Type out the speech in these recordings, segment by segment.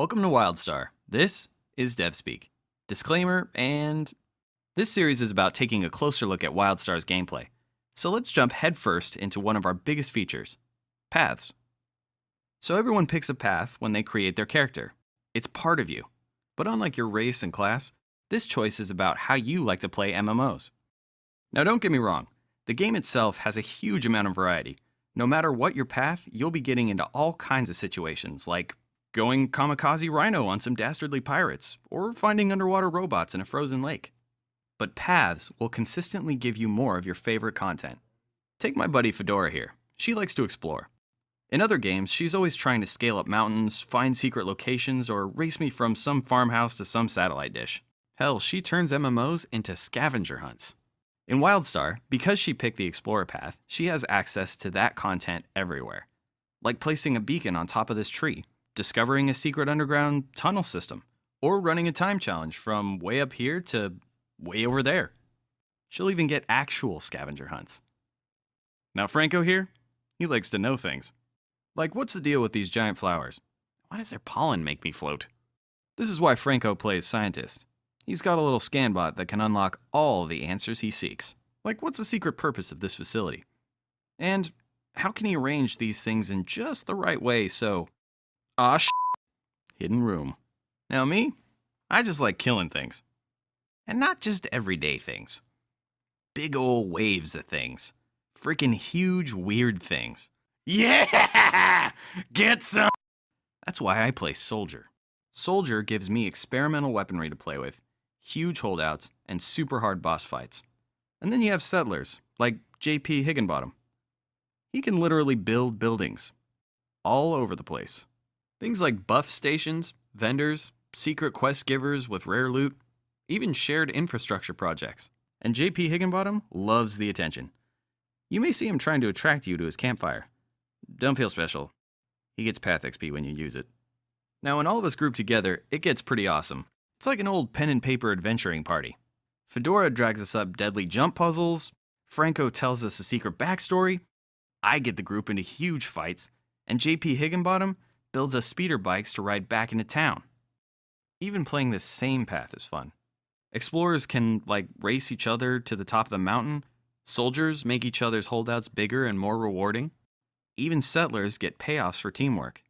Welcome to WildStar. This is DevSpeak. Disclaimer and this series is about taking a closer look at WildStar's gameplay. So let's jump headfirst into one of our biggest features paths. So everyone picks a path when they create their character. It's part of you. But unlike your race and class, this choice is about how you like to play MMOs. Now, don't get me wrong, the game itself has a huge amount of variety. No matter what your path, you'll be getting into all kinds of situations, like going kamikaze rhino on some dastardly pirates, or finding underwater robots in a frozen lake. But paths will consistently give you more of your favorite content. Take my buddy Fedora here. She likes to explore. In other games, she's always trying to scale up mountains, find secret locations, or race me from some farmhouse to some satellite dish. Hell, she turns MMOs into scavenger hunts. In WildStar, because she picked the Explorer path, she has access to that content everywhere. Like placing a beacon on top of this tree, discovering a secret underground tunnel system, or running a time challenge from way up here to way over there. She'll even get actual scavenger hunts. Now, Franco here, he likes to know things. Like, what's the deal with these giant flowers? Why does their pollen make me float? This is why Franco plays scientist. He's got a little scan bot that can unlock all the answers he seeks. Like, what's the secret purpose of this facility? And how can he arrange these things in just the right way so. Ah, sh- hidden room. Now, me, I just like killing things. And not just everyday things. Big ol' waves of things. Freaking huge, weird things. Yeah! Get some! That's why I play Soldier. Soldier gives me experimental weaponry to play with, huge holdouts, and super hard boss fights. And then you have settlers, like JP Higginbottom. He can literally build buildings all over the place. Things like buff stations, vendors, secret quest givers with rare loot, even shared infrastructure projects. And JP Higginbottom loves the attention. You may see him trying to attract you to his campfire. Don't feel special. He gets Path XP when you use it. Now, when all of us group together, it gets pretty awesome. It's like an old pen and paper adventuring party. Fedora drags us up deadly jump puzzles, Franco tells us a secret backstory, I get the group into huge fights, and JP Higginbottom builds us speeder bikes to ride back into town. Even playing this same path is fun. Explorers can, like, race each other to the top of the mountain, soldiers make each other's holdouts bigger and more rewarding, even settlers get payoffs for teamwork.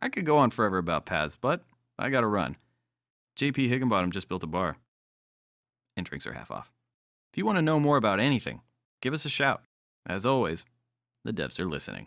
I could go on forever about paths, but I gotta run. JP Higginbottom just built a bar. And drinks are half off. If you want to know more about anything, give us a shout. As always, the devs are listening.